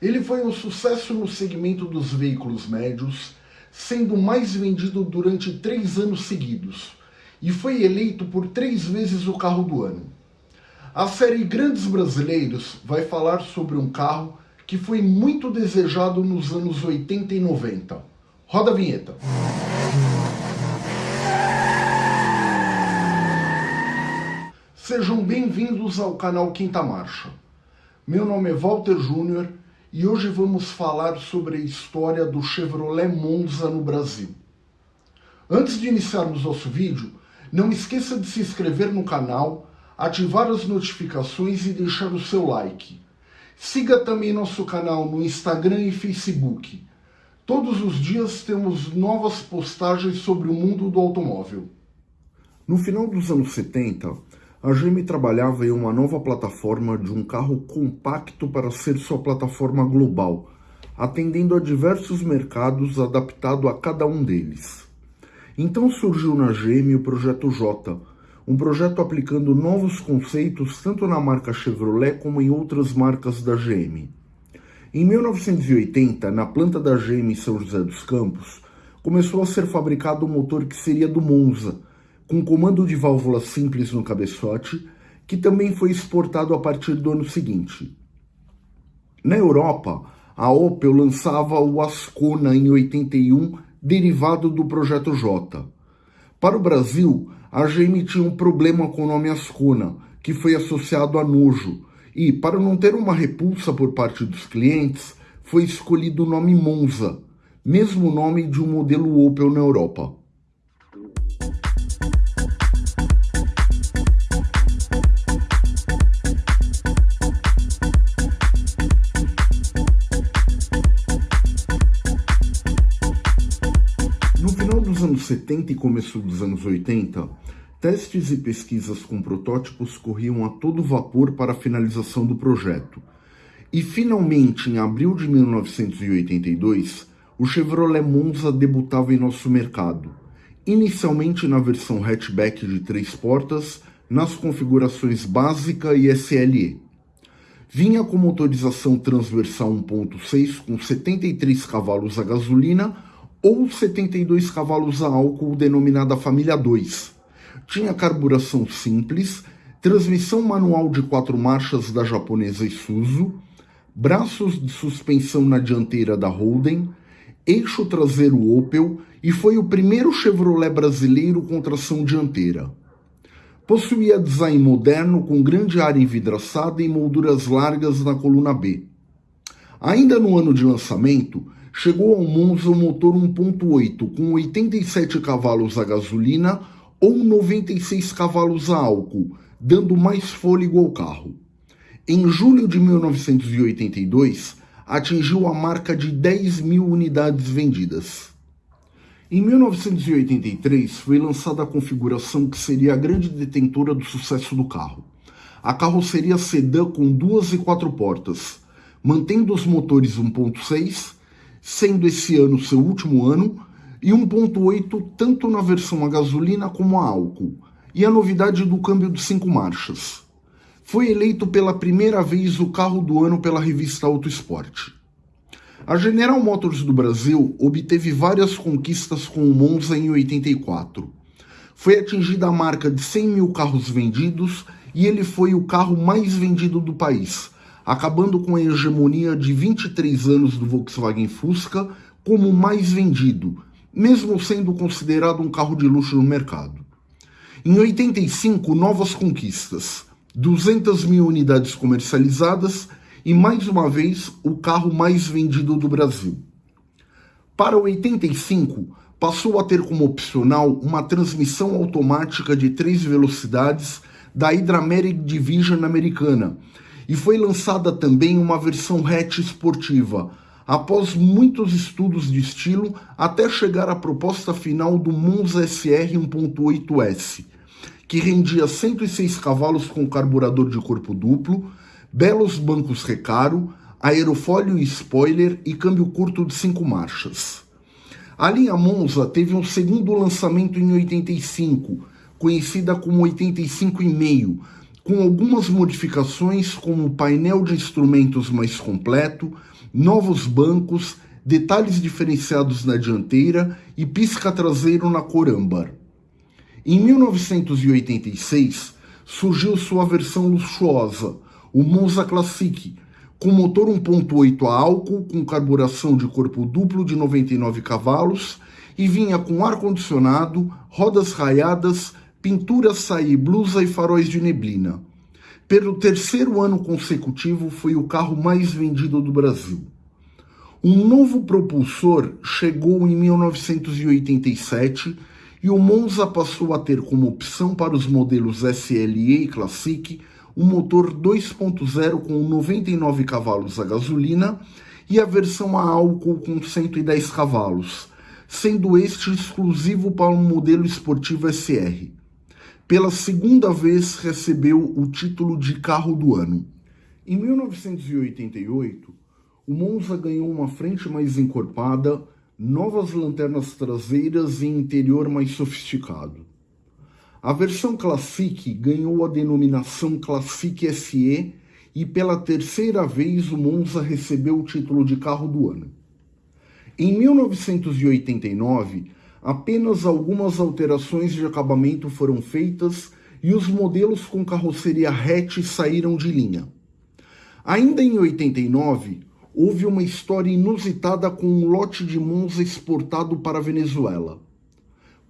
Ele foi um sucesso no segmento dos veículos médios, sendo mais vendido durante três anos seguidos, e foi eleito por três vezes o carro do ano. A série Grandes Brasileiros vai falar sobre um carro que foi muito desejado nos anos 80 e 90. Roda a vinheta. Sejam bem-vindos ao canal Quinta Marcha. Meu nome é Walter Júnior e hoje vamos falar sobre a história do Chevrolet Monza no Brasil. Antes de iniciarmos nosso vídeo, não esqueça de se inscrever no canal, ativar as notificações e deixar o seu like. Siga também nosso canal no Instagram e Facebook. Todos os dias temos novas postagens sobre o mundo do automóvel. No final dos anos 70, a GM trabalhava em uma nova plataforma de um carro compacto para ser sua plataforma global, atendendo a diversos mercados adaptado a cada um deles. Então surgiu na GM o Projeto J, um projeto aplicando novos conceitos tanto na marca Chevrolet como em outras marcas da GM. Em 1980, na planta da GM em São José dos Campos, começou a ser fabricado o um motor que seria do Monza, com comando de válvula simples no cabeçote, que também foi exportado a partir do ano seguinte. Na Europa, a Opel lançava o Ascona em 81, derivado do Projeto J. Para o Brasil, a GM tinha um problema com o nome Ascona, que foi associado a nojo, e, para não ter uma repulsa por parte dos clientes, foi escolhido o nome Monza, mesmo nome de um modelo Opel na Europa. 70 e começo dos anos 80, testes e pesquisas com protótipos corriam a todo vapor para a finalização do projeto. E finalmente, em abril de 1982, o Chevrolet Monza debutava em nosso mercado, inicialmente na versão hatchback de três portas, nas configurações básica e SLE. Vinha com motorização transversal 1.6 com 73 cavalos a gasolina ou 72 cavalos a álcool denominada família 2. Tinha carburação simples, transmissão manual de quatro marchas da japonesa Isuzu, braços de suspensão na dianteira da Holden, eixo traseiro Opel e foi o primeiro Chevrolet brasileiro com tração dianteira. Possuía design moderno com grande área envidraçada e molduras largas na coluna B. Ainda no ano de lançamento, chegou ao Monza o motor 1.8 com 87 cavalos a gasolina ou 96 cavalos a álcool, dando mais fôlego ao carro. Em julho de 1982, atingiu a marca de 10 mil unidades vendidas. Em 1983, foi lançada a configuração que seria a grande detentora do sucesso do carro. A carroceria sedã com duas e quatro portas, mantendo os motores 1.6 sendo esse ano seu último ano, e 1.8 tanto na versão a gasolina como a álcool, e a novidade do câmbio de cinco marchas. Foi eleito pela primeira vez o carro do ano pela revista Auto Esporte. A General Motors do Brasil obteve várias conquistas com o Monza em 84. Foi atingida a marca de 100 mil carros vendidos e ele foi o carro mais vendido do país, acabando com a hegemonia de 23 anos do Volkswagen Fusca como o mais vendido, mesmo sendo considerado um carro de luxo no mercado. Em 85, novas conquistas, 200 mil unidades comercializadas e, mais uma vez, o carro mais vendido do Brasil. Para 85, passou a ter como opcional uma transmissão automática de três velocidades da Hydra-Medic Division americana, e foi lançada também uma versão hatch esportiva, após muitos estudos de estilo até chegar à proposta final do Monza SR 1.8S, que rendia 106 cavalos com carburador de corpo duplo, belos bancos recaro, aerofólio e spoiler e câmbio curto de 5 marchas. A linha Monza teve um segundo lançamento em 85, conhecida como 85,5, com algumas modificações como painel de instrumentos mais completo, novos bancos, detalhes diferenciados na dianteira e pisca traseiro na cor âmbar. Em 1986, surgiu sua versão luxuosa, o Monza Classic, com motor 1.8 a álcool com carburação de corpo duplo de 99 cavalos e vinha com ar-condicionado, rodas raiadas, pintura saí, blusa e faróis de neblina. Pelo terceiro ano consecutivo, foi o carro mais vendido do Brasil. Um novo propulsor chegou em 1987 e o Monza passou a ter como opção para os modelos SLE e Classic um motor 2.0 com 99 cavalos a gasolina e a versão a álcool com 110 cavalos, sendo este exclusivo para um modelo esportivo SR. Pela segunda vez recebeu o título de carro do ano. Em 1988, o Monza ganhou uma frente mais encorpada, novas lanternas traseiras e interior mais sofisticado. A versão Classic ganhou a denominação Classic SE e pela terceira vez o Monza recebeu o título de carro do ano. Em 1989, apenas algumas alterações de acabamento foram feitas e os modelos com carroceria hatch saíram de linha. Ainda em 89, houve uma história inusitada com um lote de Monza exportado para a Venezuela.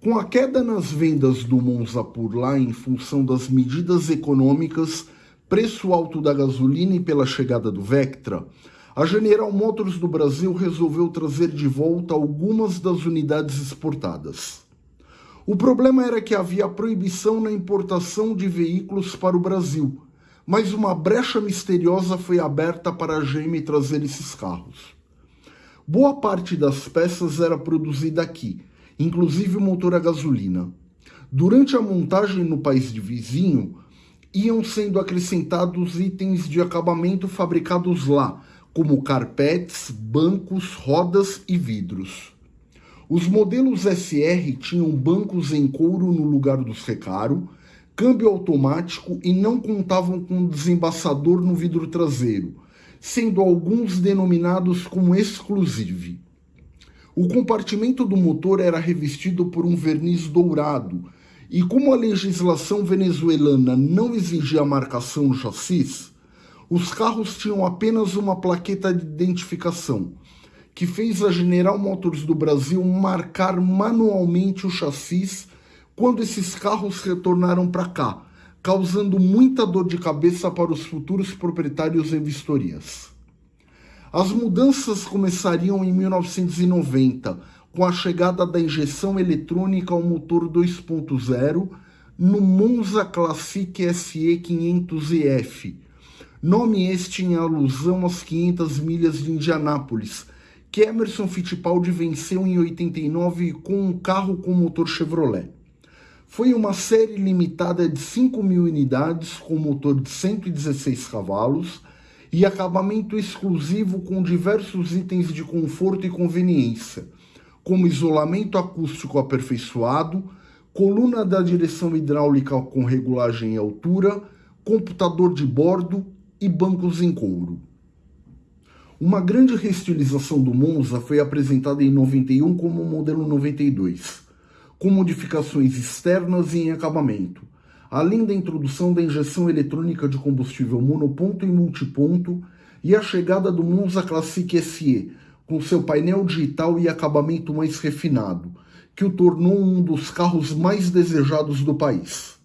Com a queda nas vendas do Monza por lá em função das medidas econômicas, preço alto da gasolina e pela chegada do Vectra, a General Motors do Brasil resolveu trazer de volta algumas das unidades exportadas. O problema era que havia proibição na importação de veículos para o Brasil, mas uma brecha misteriosa foi aberta para a GM trazer esses carros. Boa parte das peças era produzida aqui, inclusive o motor a gasolina. Durante a montagem no país de vizinho, iam sendo acrescentados itens de acabamento fabricados lá, como carpetes, bancos, rodas e vidros. Os modelos SR tinham bancos em couro no lugar dos recaro, câmbio automático e não contavam com desembaçador no vidro traseiro, sendo alguns denominados como exclusive. O compartimento do motor era revestido por um verniz dourado, e como a legislação venezuelana não exigia a marcação no chassis, os carros tinham apenas uma plaqueta de identificação, que fez a General Motors do Brasil marcar manualmente o chassis quando esses carros retornaram para cá, causando muita dor de cabeça para os futuros proprietários em vistorias. As mudanças começariam em 1990, com a chegada da injeção eletrônica ao motor 2.0 no Monza Classic SE 500EF, nome este em alusão às 500 milhas de Indianápolis, que Emerson Fittipaldi venceu em 89 com um carro com motor Chevrolet. Foi uma série limitada de 5 mil unidades com motor de 116 cavalos, e acabamento exclusivo com diversos itens de conforto e conveniência, como isolamento acústico aperfeiçoado, coluna da direção hidráulica com regulagem e altura, computador de bordo e bancos em couro. Uma grande reestilização do Monza foi apresentada em 91 como o modelo 92, com modificações externas e em acabamento, além da introdução da injeção eletrônica de combustível monoponto e multiponto e a chegada do Monza Classic SE, com seu painel digital e acabamento mais refinado, que o tornou um dos carros mais desejados do país.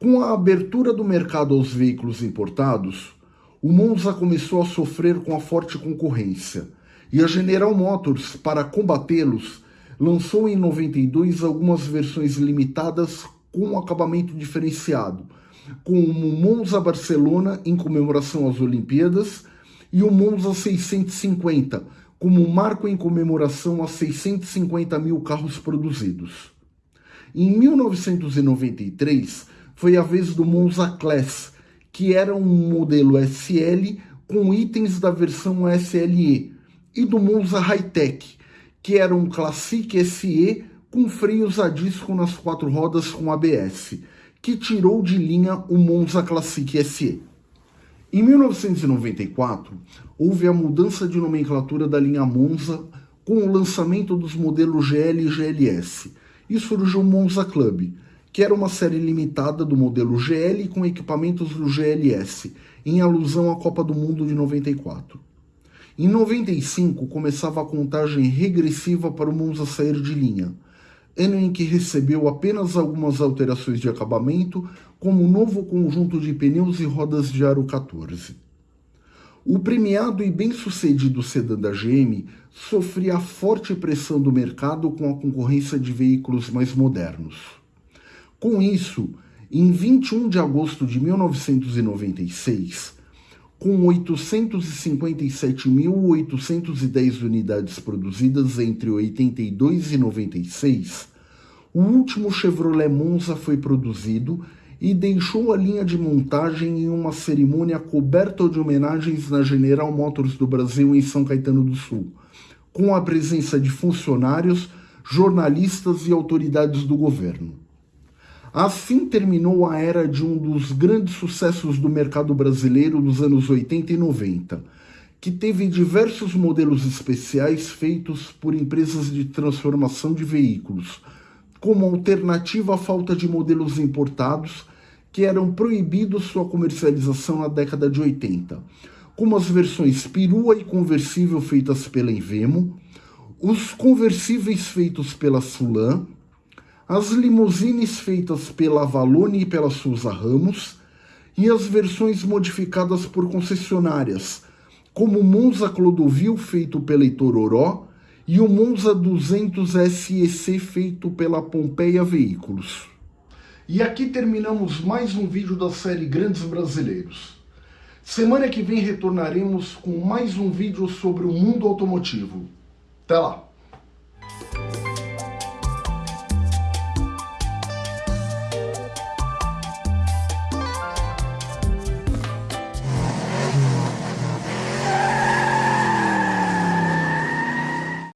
Com a abertura do mercado aos veículos importados, o Monza começou a sofrer com a forte concorrência, e a General Motors, para combatê-los, lançou em 92 algumas versões limitadas com um acabamento diferenciado, com o Monza Barcelona em comemoração às Olimpíadas e o Monza 650 como marco em comemoração a 650 mil carros produzidos. Em 1993 foi a vez do Monza Class, que era um modelo SL com itens da versão SLE, e do Monza Hightech, que era um Classic SE com freios a disco nas quatro rodas com ABS, que tirou de linha o Monza Classic SE. Em 1994, houve a mudança de nomenclatura da linha Monza com o lançamento dos modelos GL e GLS, e surgiu o Monza Club, que era uma série limitada do modelo GL com equipamentos do GLS, em alusão à Copa do Mundo de 94. Em 95 começava a contagem regressiva para o Monza sair de linha, ano em que recebeu apenas algumas alterações de acabamento, como um novo conjunto de pneus e rodas de aro 14. O premiado e bem-sucedido sedã da GM sofria forte pressão do mercado com a concorrência de veículos mais modernos. Com isso, em 21 de agosto de 1996, com 857.810 unidades produzidas entre 82 e 96, o último Chevrolet Monza foi produzido e deixou a linha de montagem em uma cerimônia coberta de homenagens na General Motors do Brasil em São Caetano do Sul, com a presença de funcionários, jornalistas e autoridades do governo. Assim terminou a era de um dos grandes sucessos do mercado brasileiro nos anos 80 e 90, que teve diversos modelos especiais feitos por empresas de transformação de veículos, como alternativa à falta de modelos importados que eram proibidos sua comercialização na década de 80, como as versões perua e conversível feitas pela Invemo, os conversíveis feitos pela Sulan, as limusines feitas pela Avalone e pela Souza Ramos, e as versões modificadas por concessionárias, como o Monza Clodovil feito pela Itororó e o Monza 200 SEC feito pela Pompeia Veículos. E aqui terminamos mais um vídeo da série Grandes Brasileiros. Semana que vem retornaremos com mais um vídeo sobre o mundo automotivo. Até lá!